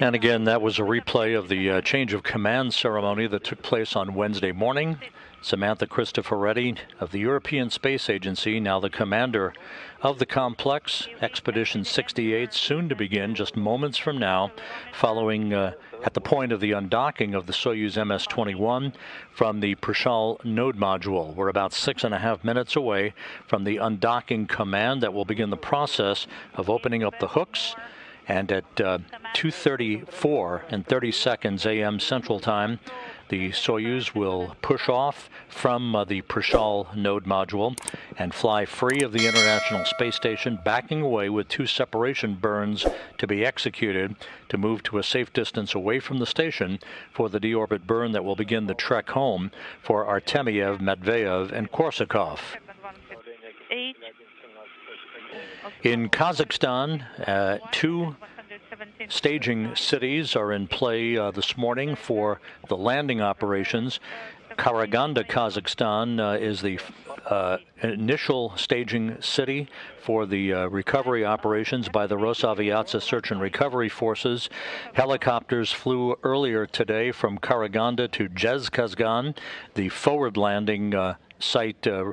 And again, that was a replay of the uh, change of command ceremony that took place on Wednesday morning. Samantha Cristoforetti of the European Space Agency, now the commander of the complex, Expedition 68, soon to begin just moments from now, following uh, at the point of the undocking of the Soyuz MS 21 from the Prichal node module. We're about six and a half minutes away from the undocking command that will begin the process of opening up the hooks and at uh, 2.34 and 30 seconds a.m. Central Time, the Soyuz will push off from uh, the Prichal node module and fly free of the International Space Station, backing away with two separation burns to be executed to move to a safe distance away from the station for the deorbit burn that will begin the trek home for Artemyev, Matveyev, and Korsakov. In Kazakhstan, uh, two staging cities are in play uh, this morning for the landing operations. Karaganda, Kazakhstan uh, is the uh, initial staging city for the uh, recovery operations by the Rosaviatsia Search and Recovery Forces. Helicopters flew earlier today from Karaganda to Zhezkazgan, the forward landing uh, site uh,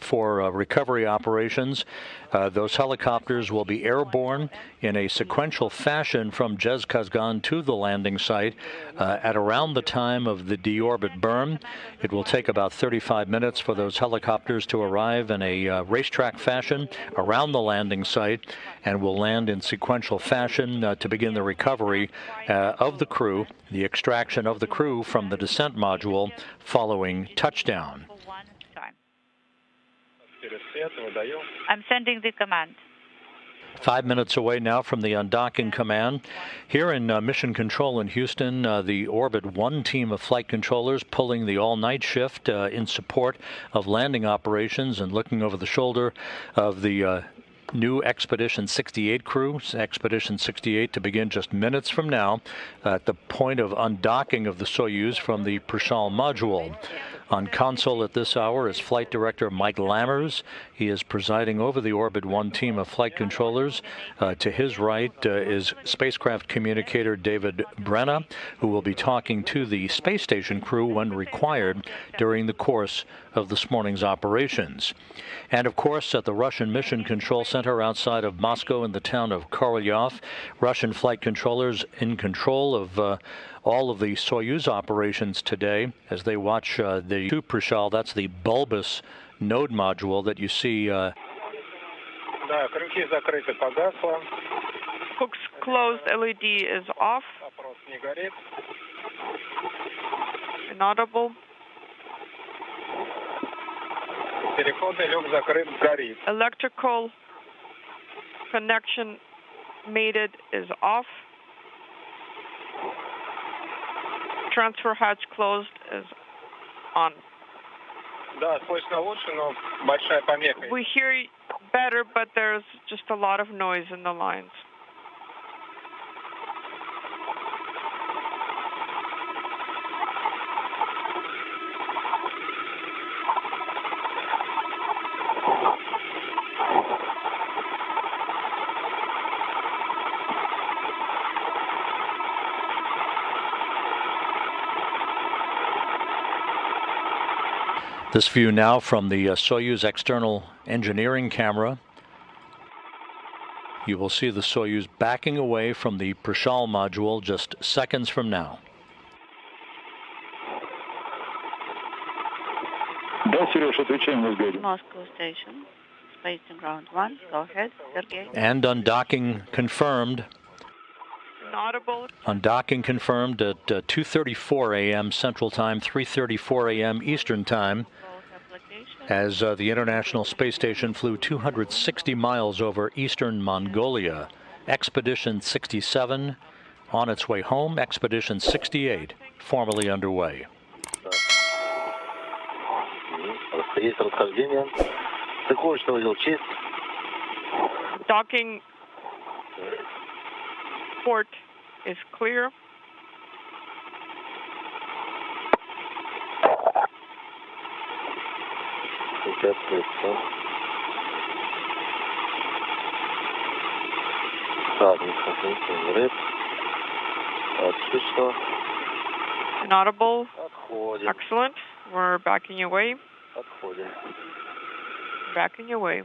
for uh, recovery operations. Uh, those helicopters will be airborne in a sequential fashion from Zhezkazgan to the landing site uh, at around the time of the deorbit burn. It will take about 35 minutes for those helicopters to arrive in a uh, racetrack fashion around the landing site and will land in sequential fashion uh, to begin the recovery uh, of the crew, the extraction of the crew from the descent module following touchdown. I'm sending the command. Five minutes away now from the undocking command. Here in uh, Mission Control in Houston, uh, the Orbit 1 team of flight controllers pulling the all night shift uh, in support of landing operations and looking over the shoulder of the uh, new Expedition 68 crew, Expedition 68, to begin just minutes from now at the point of undocking of the Soyuz from the Prichal module. On console at this hour is Flight Director Mike Lammers. He is presiding over the Orbit 1 team of flight controllers. Uh, to his right uh, is spacecraft communicator David Brenna, who will be talking to the space station crew when required during the course of this morning's operations. And of course, at the Russian Mission Control Center outside of Moscow in the town of Korolyov, Russian flight controllers in control of uh, all of the Soyuz operations today as they watch uh, the two Prichal, that's the bulbous node module that you see. Uh, Hooks closed, LED is off. Inaudible. Electrical connection mated is off. Transfer hatch closed is on. We hear better, but there's just a lot of noise in the lines. This view now from the uh, Soyuz external engineering camera. You will see the Soyuz backing away from the Prichal module just seconds from now. Moscow station, spacing ground one. Go ahead, Sergey. And undocking confirmed. Inaudible. Undocking confirmed at uh, 2:34 a.m. Central Time, 3:34 a.m. Eastern Time as uh, the International Space Station flew 260 miles over eastern Mongolia. Expedition 67 on its way home, Expedition 68 formally underway. Docking port is clear. участвуется. Садник, рыб. Слышно. Inaudible. Отходим. Excellent. We're backing away. Отходим. Backing away.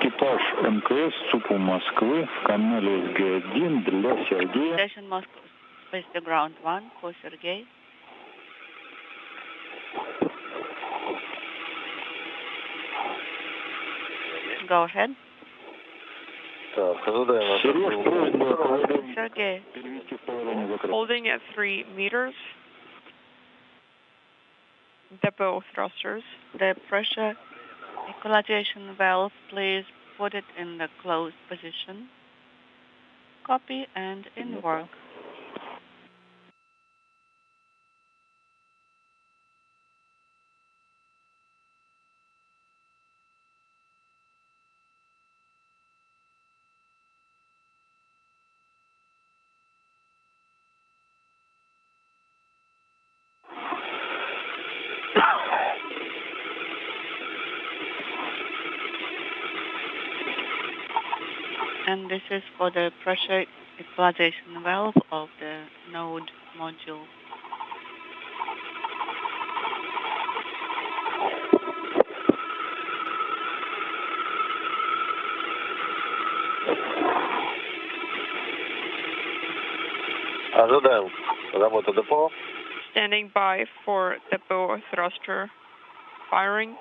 Экипаж МКС СУПУ Москвы в канале СГ-1 для Сергея. Station Moscow, space to ground one for Sergey. go ahead. Uh, Sergey, holding at three meters, depot thrusters, the pressure equalization valve, please put it in the closed position. Copy and in work. And this is for the pressure equalization valve of the node module. Ожидаем работу депо. Standing by for depot thruster firing.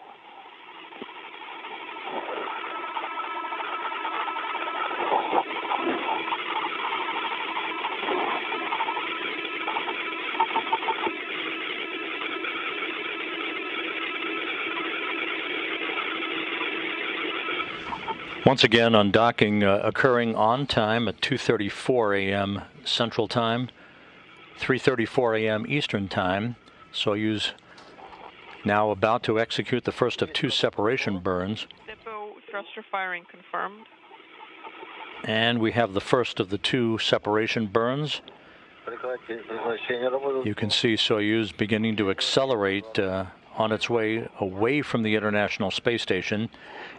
Once again, undocking uh, occurring on time at 2:34 a.m. Central Time, 3:34 a.m. Eastern Time. Soyuz now about to execute the first of two separation burns. Depot thruster firing confirmed. And we have the first of the two separation burns. You can see Soyuz beginning to accelerate uh, on its way away from the International Space Station.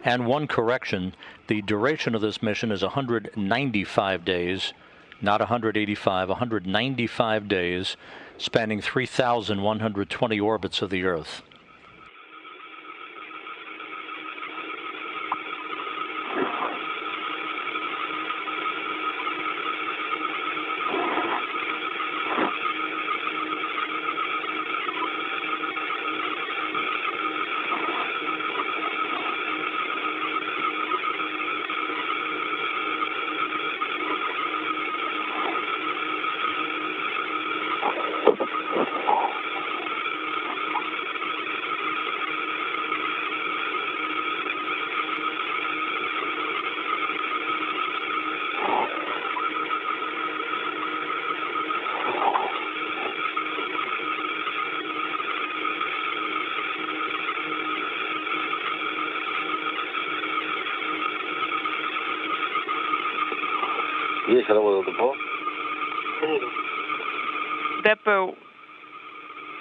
And one correction the duration of this mission is 195 days, not 185, 195 days, spanning 3,120 orbits of the Earth. Yes, hello, Rodolfo. Depot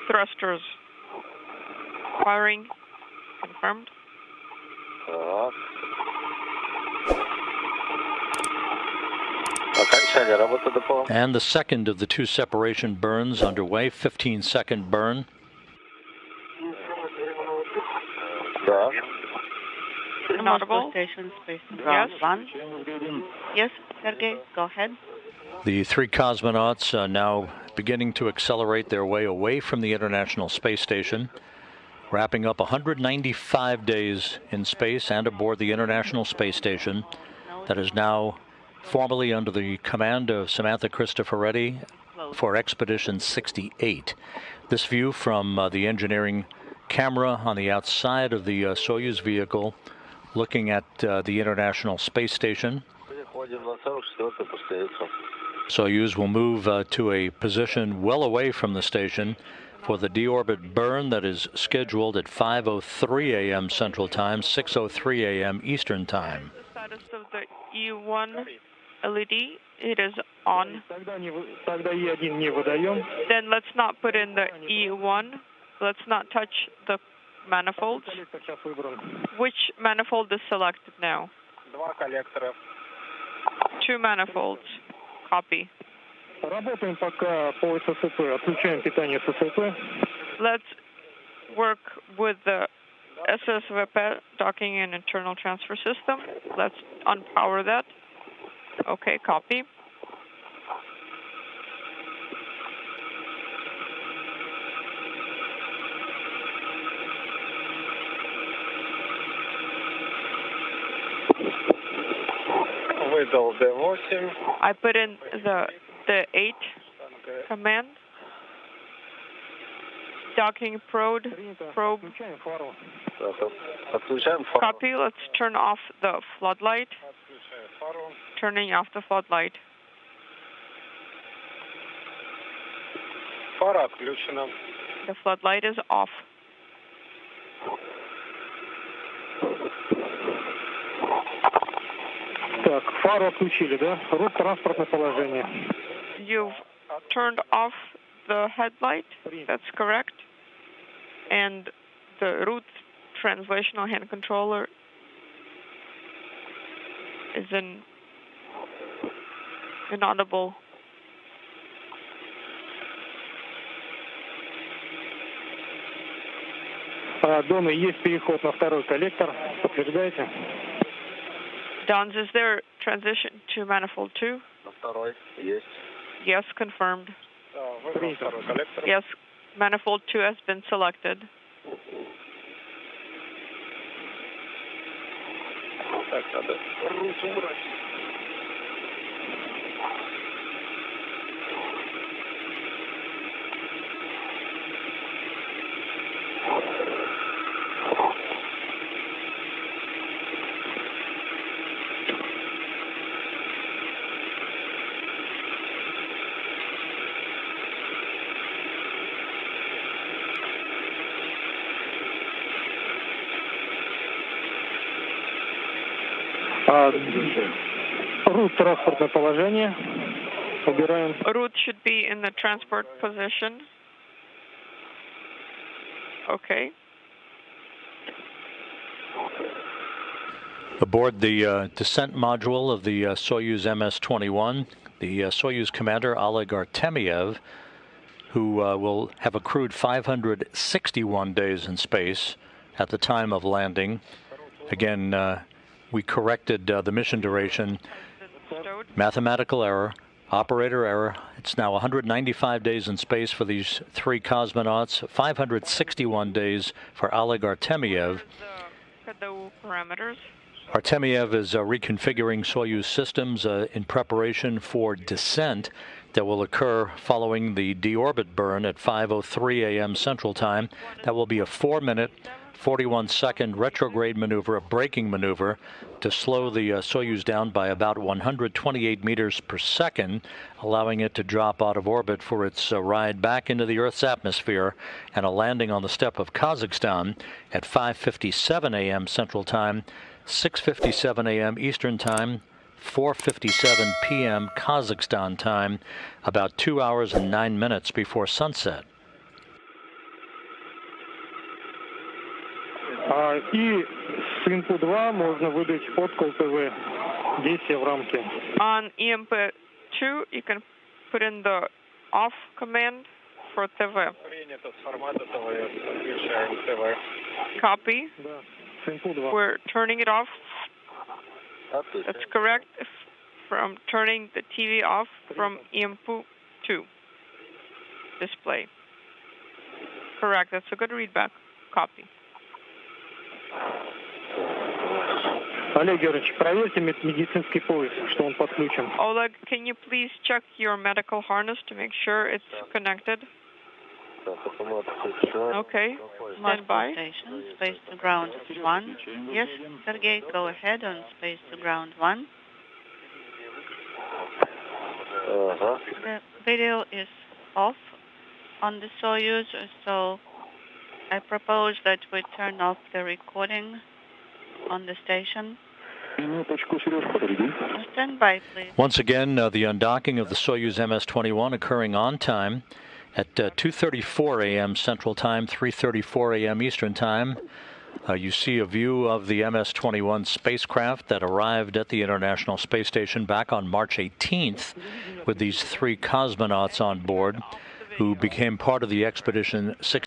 thrusters firing confirmed. And the second of the two separation burns underway, 15 second burn. Moscow Inaudible. Station, space to Yes. one. Yes, Sergey, go ahead. The three cosmonauts are now beginning to accelerate their way away from the International Space Station, wrapping up 195 days in space and aboard the International Space Station that is now formally under the command of Samantha Cristoforetti for Expedition 68. This view from uh, the engineering camera on the outside of the uh, Soyuz vehicle looking at uh, the International Space Station. Soyuz will move uh, to a position well away from the station for the deorbit burn that is scheduled at 5:03 a.m. Central Time, 6:03 a.m. Eastern Time. The status of the E1 LED it is on. Then let's not put in the E1. Let's not touch the manifolds. Коллектор сейчас выбран. Which manifold is selected now? Два коллектора. Two manifolds. Copy. Работаем пока по ССП. Отключаем питание ССП. Let's work with the SSVP docking and internal transfer system. Let's unpower that. Okay, copy. I put in the the eight command. Docking probe. probe. Copy. Let's turn off the floodlight. Turning off the floodlight. The floodlight is off. Так, фару отключили, да? Рут транспортное положение. You've turned off the headlight. That's correct. And the root translational hand controller is in inaudible. А, Дона, есть переход на второй коллектор. Подтверждаете? Dons, is there transition to manifold 2? Yes. Yes, confirmed. Yes, manifold 2 has been selected. Так, надо рут убрать. А, рут транспортное положение. Убираем. Root should be in the transport position. Okay. Aboard the uh, descent module of the uh, Soyuz MS-21, the uh, Soyuz commander Oleg Artemiev, who uh, will have accrued 561 days in space at the time of landing. Again, uh, we corrected uh, the mission duration. Mathematical error, operator error. It's now 195 days in space for these three cosmonauts, 561 days for Oleg parameters. Artemyev is uh, reconfiguring Soyuz systems uh, in preparation for descent that will occur following the deorbit burn at 5:03 a.m. Central Time. That will be a 4-minute, 41-second retrograde maneuver, a braking maneuver, to slow the uh, Soyuz down by about 128 meters per second, allowing it to drop out of orbit for its uh, ride back into the Earth's atmosphere and a landing on the steppe of Kazakhstan at 5:57 a.m. Central Time. 6:57 a.m. Eastern Time, 4:57 p.m. Kazakhstan time, about 2 hours and 9 minutes before sunset. и с инпу 2 можно выдать подкол ТВ. Действия в рамке. On EMP2, you can put in the off command for TV. Принято с формата ТВ. Включаем ТВ. Copy. Да, с инпу 2. We're turning it off. Отпустим. That's correct. F- From turning the TV off from EMP2 display. Correct. That's a good readback. Copy. Олег Георгиевич, проверьте мед- медицинский пояс, что он подключен. Oleg, can you please check your medical harness to make sure it's connected? Так, автомат включен. Okay. Stand Multiple by. station, space to ground one. Yes, Sergey, go ahead on space to ground one. Ага. The video is off on the Soyuz, so I propose that we turn off the recording on the station. Stand by, please. Once again, uh, the undocking of the Soyuz MS-21 occurring on time at uh, 2:34 a.m. Central Time, 3:34 a.m. Eastern Time. Uh, you see a view of the MS-21 spacecraft that arrived at the International Space Station back on March 18th with these three cosmonauts on board who became part of the Expedition 6.